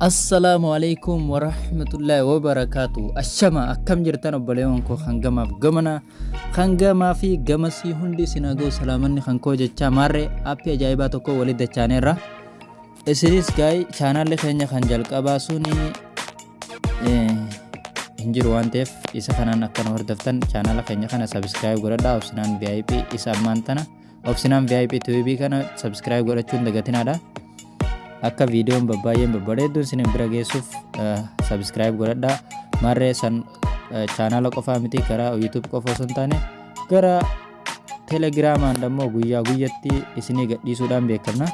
Assalaamu alaikum warahmatullahi wabarakaatu. Ashama akkam jirtan obboleewwan koo hangamaaf gamana hangamaa fi gamasii hundi isin haga'u salaamanni kan koo jechaa maarree aappii ajaa'ibaa tokko walitti dachaaneerra. Isinis gaa'ii chaanaalli keenya kan jalqabaa suni hin jiru waan ta'eef isa kanaan akka nu hordoftan chaanaala keenya kana sabiskiraayib godhadhaa obsinaan VIP isa ammaan tana obsinaan VIP TV kana sabiskiraayib godhachuun dagatinaadha. Akka viidiyoon babbaay'een babbareedduun isin bira geessuuf sabiskiraayib godhadhaa. Maarree san chaanaala qofaa miti karaa yuutuub qofa osoo hin taane gara teelegiraamaan ammoo guyyaa guyyatti isinii gadhiisuudhaan beekamna.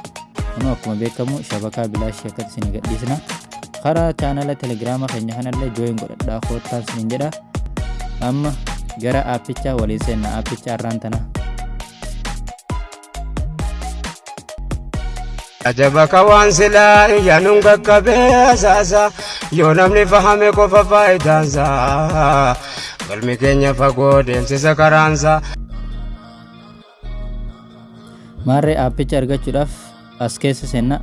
Kunoo akkuma beekamu shabakaa bilaashii akkatti isinii gadhiisna. Karaa chaanaala teelegiraama keenya kanallee jooyin godhadhaa koottaan isiniin jedha. Amma gara aappichaa waliin seenna aappicha har'aan tana Ajaba ka waan silaa iyyanuun qaqqabee saasa yoo namni fahame qofa faayidaansa galmi keenya fagoo deemsisa karaansa. maarree aappicha argachuudhaaf as keessa seenna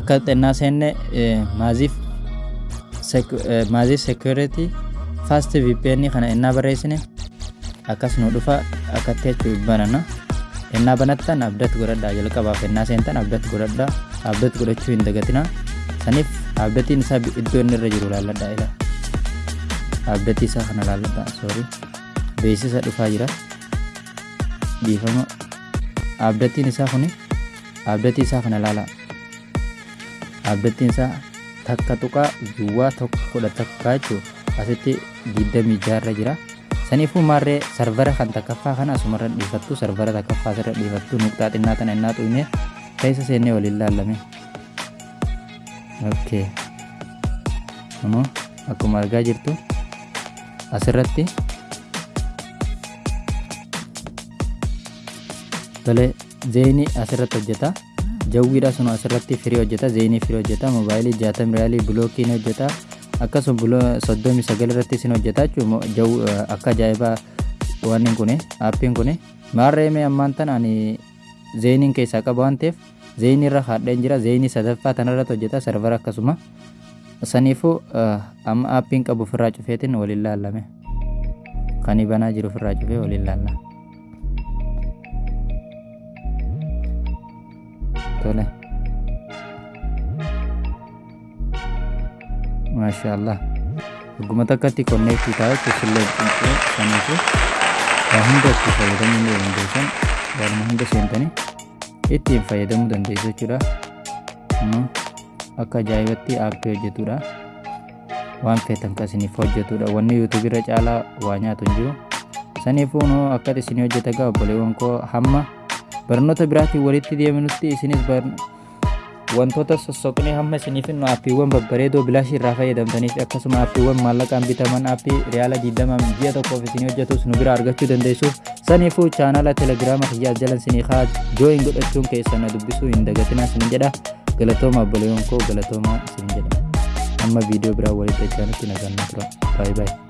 akka xennaa seenne maaziif maaziif security fast vpn kana ennaa barreessine akkas nu dhufa akkatti jechuu banana ennaa banattan abdat godhadhaa jalqabaaf ennaa seentan abdat godhadhaa abdat godhachuu hin dagatina saniif abdatiin isaa iddoo inni irra jiru laalladhaa ila. Abdatii isaa kana laalladhaa soorii beeksisa dhufaa jira. Dhiifama. Abdatiin isaa kuni abdatii isaa kana laala. Abdatiin isaa takka tuqaa duwwaa tokko kudha takka jechuu asitti digdamii jaarra jira saniifuu maarree sarvara kan takkaffaa kana asumarra dhiifattu sarvara takkaffaa asirra dhiifattu nuqxaa xinnaa tana innaa xuyne keessa seennee waliin laallame okay kunoo akkuma argaa jirtu. Asirratti. Tole zeenii asirratti hojjeta. Jawwiidha sunu asirratti firii hojjeta zeenii firii hojjeta moobaayilii jaatam riyaalii bilookiin hojjeta akkasuma soddomii sagal irratti isin hojjeta jechuun akka ajaa'ibaa waan kun aappiin kun maarree mee ammaan tan ani zeeniin keessaa qaba waan ta'eef zeenii irra haadheen jira zeenii sadaffaa tanarratti hojjeta sarvara akkasuma. Saniifuu amma aappiin qabu ofirraa cufeetiin waliin laallame. Kan banaa jiru ofirraa cufee waliin laalla. Tole maashaallah dhuguma takkatti konneektii ta'a jechuun sillee saniifu waa hunda itti fayyadamuu ni. Dandeessan waanuma hunda seentanii ittiin fayyadamuu dandeessu jechuudha akka ajaa'ibatti aappii hojjetudha waan feetan kan isiniif hojjetudha wanni yuutuubirra caalaa waa nyaatu hin jiru saniifuu noo akka isinii hojjeta gaa obboleewwan koo hamma barnoota biraatiin walitti deeminutti isinis wantoota sossoqnee hamma isiniif nu aappiiwwan babbareedoo bilaashii irraa fayyadamtaniif akkasuma aappiiwwan maallaqaan bitaman aappii riyaala 20 ji'a tokkoof isinii hojjetus nu bira argachuu dandeessuuf. Saniifuu chaanaala teelegiraama kiyyaa jalan isinii haa jooyin godhachuun keessan na dubbisuu hin dagatinaa isin jedha. Galatooma obboleewwan koo galatooma isin jedha. Amma viidiyoo biraa walitti dachaanutti nagaan tura baay'ee baay'ee